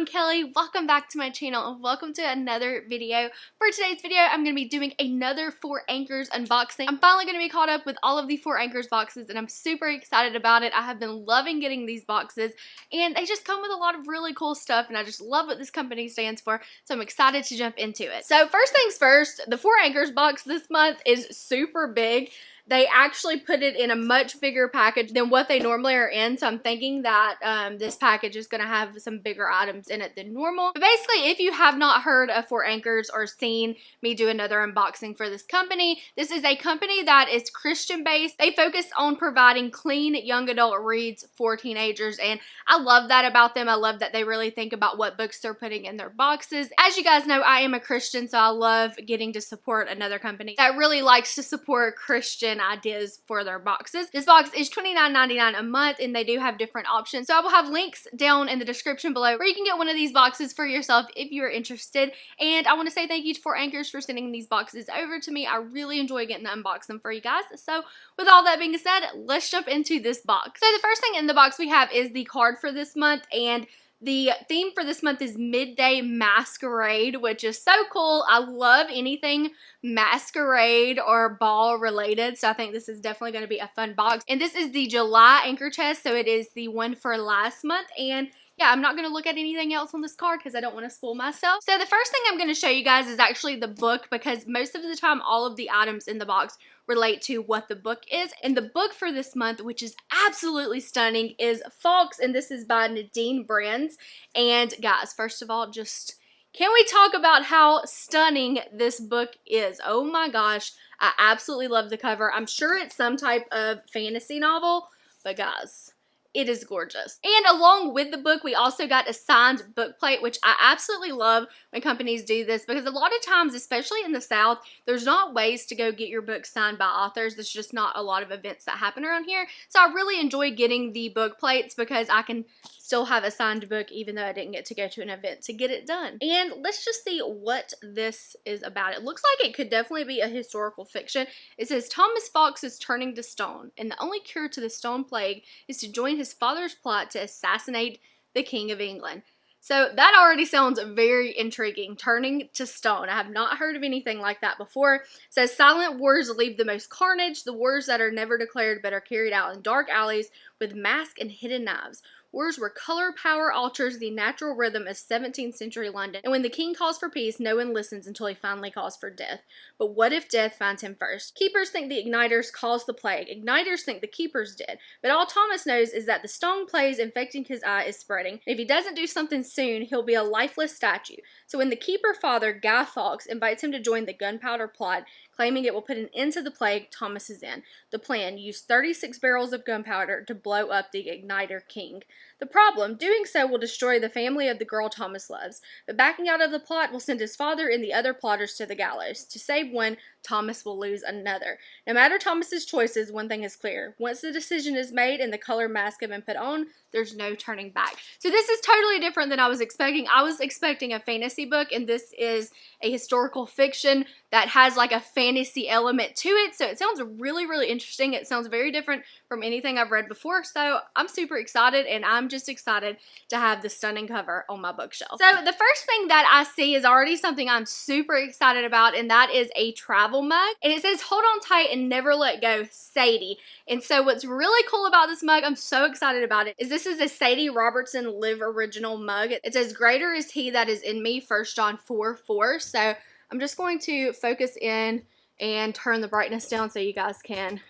I'm Kelly. Welcome back to my channel and welcome to another video. For today's video, I'm going to be doing another Four Anchors unboxing. I'm finally going to be caught up with all of the Four Anchors boxes and I'm super excited about it. I have been loving getting these boxes and they just come with a lot of really cool stuff and I just love what this company stands for so I'm excited to jump into it. So first things first, the Four Anchors box this month is super big they actually put it in a much bigger package than what they normally are in. So I'm thinking that um, this package is going to have some bigger items in it than normal. But basically, if you have not heard of Four Anchors or seen me do another unboxing for this company, this is a company that is Christian based. They focus on providing clean young adult reads for teenagers. And I love that about them. I love that they really think about what books they're putting in their boxes. As you guys know, I am a Christian, so I love getting to support another company that really likes to support Christian ideas for their boxes. This box is $29.99 a month and they do have different options. So I will have links down in the description below where you can get one of these boxes for yourself if you're interested. And I want to say thank you Four Anchors for sending these boxes over to me. I really enjoy getting to unbox them for you guys. So with all that being said, let's jump into this box. So the first thing in the box we have is the card for this month and the theme for this month is Midday Masquerade, which is so cool. I love anything masquerade or ball related, so I think this is definitely going to be a fun box. And this is the July anchor chest, so it is the one for last month. And yeah, I'm not going to look at anything else on this card because I don't want to spoil myself. So the first thing I'm going to show you guys is actually the book because most of the time all of the items in the box relate to what the book is. And the book for this month, which is absolutely stunning, is Fawkes, and this is by Nadine Brandes. And guys, first of all, just can we talk about how stunning this book is? Oh my gosh, I absolutely love the cover. I'm sure it's some type of fantasy novel, but guys, it is gorgeous. And along with the book, we also got a signed book plate, which I absolutely love when companies do this because a lot of times, especially in the South, there's not ways to go get your book signed by authors. There's just not a lot of events that happen around here. So I really enjoy getting the book plates because I can still have a signed book even though I didn't get to go to an event to get it done. And let's just see what this is about. It looks like it could definitely be a historical fiction. It says Thomas Fawkes is turning to stone and the only cure to the stone plague is to join his father's plot to assassinate the King of England. So that already sounds very intriguing. Turning to stone. I have not heard of anything like that before. It says silent wars leave the most carnage, the wars that are never declared but are carried out in dark alleys with mask and hidden knives. Wars where color power alters the natural rhythm of 17th century London, and when the king calls for peace, no one listens until he finally calls for death. But what if death finds him first? Keepers think the igniters caused the plague. Igniters think the keepers did. But all Thomas knows is that the stone plague infecting his eye is spreading. If he doesn't do something soon, he'll be a lifeless statue. So when the keeper father, Guy Fawkes, invites him to join the gunpowder plot, claiming it will put an end to the plague, Thomas is in. The plan, use 36 barrels of gunpowder to blow up the igniter king. The problem, doing so will destroy the family of the girl Thomas loves, but backing out of the plot will send his father and the other plotters to the gallows. To save one, Thomas will lose another. No matter Thomas's choices, one thing is clear. Once the decision is made and the color mask has been put on, there's no turning back. So this is totally different than I was expecting. I was expecting a fantasy book, and this is a historical fiction that has like a fantasy element to it. So it sounds really, really interesting. It sounds very different from anything I've read before. So I'm super excited, and I'm just excited to have the stunning cover on my bookshelf. So the first thing that I see is already something I'm super excited about, and that is a travel travel mug. And it says, hold on tight and never let go, Sadie. And so what's really cool about this mug, I'm so excited about it, is this is a Sadie Robertson Live Original mug. It says, greater is he that is in me, 1 John 4, 4. So I'm just going to focus in and turn the brightness down so you guys can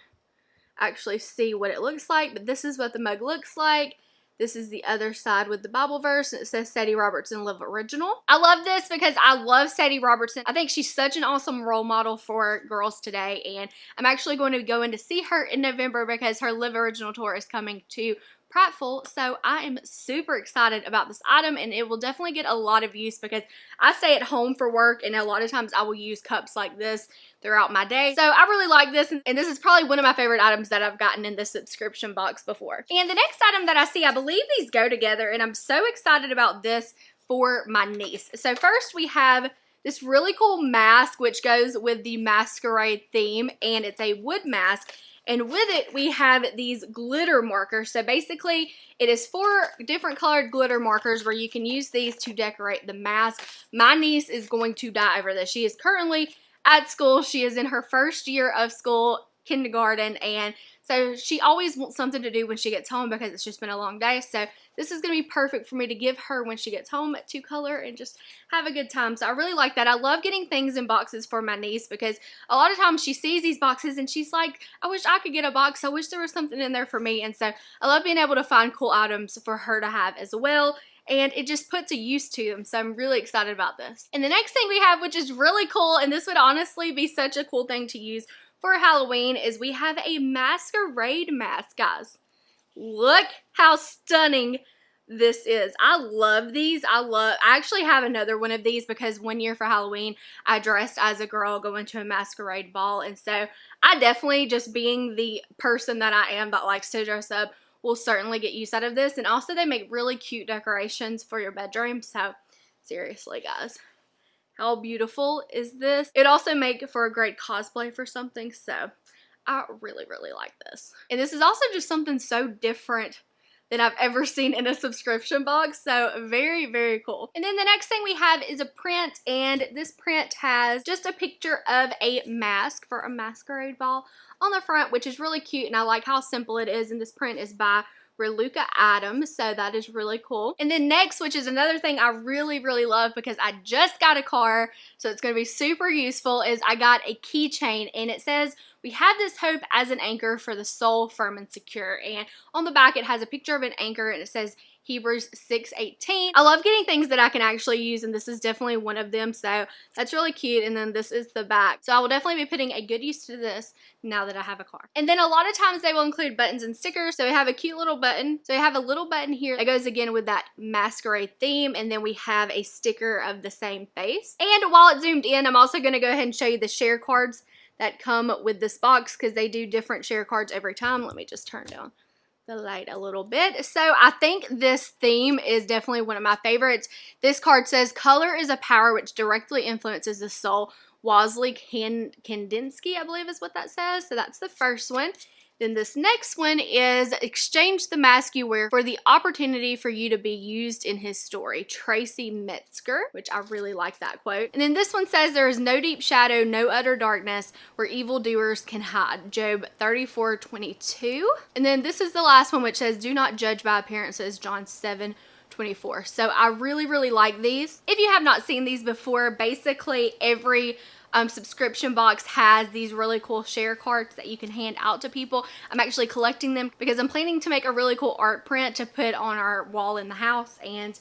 actually see what it looks like. But this is what the mug looks like. This is the other side with the Bible verse. It says Sadie Robertson Live Original. I love this because I love Sadie Robertson. I think she's such an awesome role model for girls today. And I'm actually going to go in to see her in November because her Live Original tour is coming to Prattville. So I am super excited about this item and it will definitely get a lot of use because I stay at home for work and a lot of times I will use cups like this throughout my day. So I really like this and this is probably one of my favorite items that I've gotten in this subscription box before. And the next item that I see, I believe these go together and I'm so excited about this for my niece. So first we have this really cool mask which goes with the masquerade theme and it's a wood mask And with it, we have these glitter markers. So basically, it is four different colored glitter markers where you can use these to decorate the mask. My niece is going to die over this. She is currently at school. She is in her first year of school, kindergarten, and so she always wants something to do when she gets home because it's just been a long day. So this is going to be perfect for me to give her when she gets home to color and just have a good time. So I really like that. I love getting things in boxes for my niece because a lot of times she sees these boxes and she's like, I wish I could get a box. I wish there was something in there for me. And so I love being able to find cool items for her to have as well and it just puts a use to them. So I'm really excited about this. And the next thing we have, which is really cool, and this would honestly be such a cool thing to use for Halloween, is we have a masquerade mask, guys. Look how stunning this is. I love these. I love, I actually have another one of these because one year for Halloween, I dressed as a girl going to a masquerade ball. And so I definitely, just being the person that I am that likes to dress up, will certainly get use out of this. And also they make really cute decorations for your bedroom. So seriously, guys. How beautiful is this? It also make for a great cosplay for something. So I really, really like this. And this is also just something so different than I've ever seen in a subscription box. So very, very cool. And then the next thing we have is a print and this print has just a picture of a mask for a masquerade ball on the front, which is really cute. And I like how simple it is. And this print is by Reluka Adams, so that is really cool. And then next, which is another thing I really, really love because I just got a car, so it's going to be super useful, is I got a keychain and it says we have this hope as an anchor for the soul firm and secure. And on the back, it has a picture of an anchor and it says Hebrews 6.18. I love getting things that I can actually use and this is definitely one of them. So that's really cute. And then this is the back. So I will definitely be putting a good use to this now that I have a car. And then a lot of times they will include buttons and stickers. So we have a cute little button. So we have a little button here that goes again with that masquerade theme. And then we have a sticker of the same face. And while it's zoomed in, I'm also going to go ahead and show you the share cards that come with this box because they do different share cards every time. Let me just turn down the light a little bit. So I think this theme is definitely one of my favorites. This card says, color is a power which directly influences the soul. Wassily Kandinsky, I believe is what that says. So that's the first one. Then this next one is exchange the mask you wear for the opportunity for you to be used in his story. Tracy Metzger, which I really like that quote. And then this one says there is no deep shadow, no utter darkness where evildoers can hide. Job 34, 22. And then this is the last one which says do not judge by appearances. John 7, 24. So I really, really like these. If you have not seen these before, basically every um, subscription box has these really cool share cards that you can hand out to people. I'm actually collecting them because I'm planning to make a really cool art print to put on our wall in the house and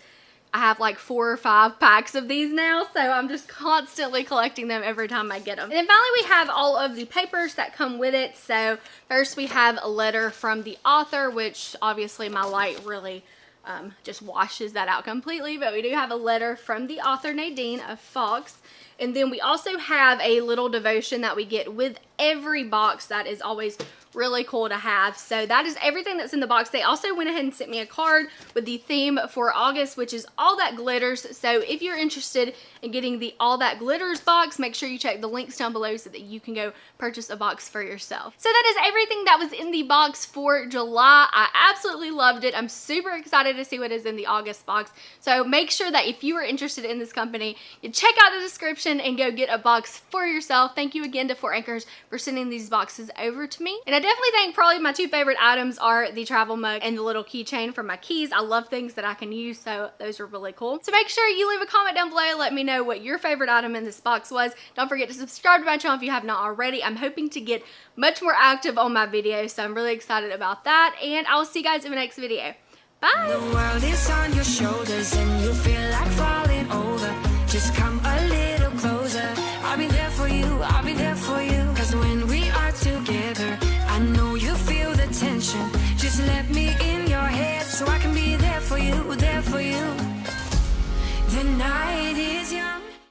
I have like four or five packs of these now, so I'm just constantly collecting them every time I get them. And then finally we have all of the papers that come with it. So first we have a letter from the author, which obviously my light really um, just washes that out completely, but we do have a letter from the author Nadine of Fox. And then we also have a little devotion that we get with every box that is always really cool to have. So that is everything that's in the box. They also went ahead and sent me a card with the theme for August, which is All That Glitters. So if you're interested in getting the All That Glitters box, make sure you check the links down below so that you can go purchase a box for yourself. So that is everything that was in the box for July. I absolutely loved it. I'm super excited to see what is in the August box. So make sure that if you are interested in this company, you check out the description and go get a box for yourself. Thank you again to Four Anchors for sending these boxes over to me. And I definitely think probably my two favorite items are the travel mug and the little keychain for my keys. I love things that I can use, so those are really cool. So make sure you leave a comment down below. Let me know what your favorite item in this box was. Don't forget to subscribe to my channel if you have not already. I'm hoping to get much more active on my videos, so I'm really excited about that. And I will see you guys in the next video. Bye! The world is on your shoulders and you feel like falling over. Just come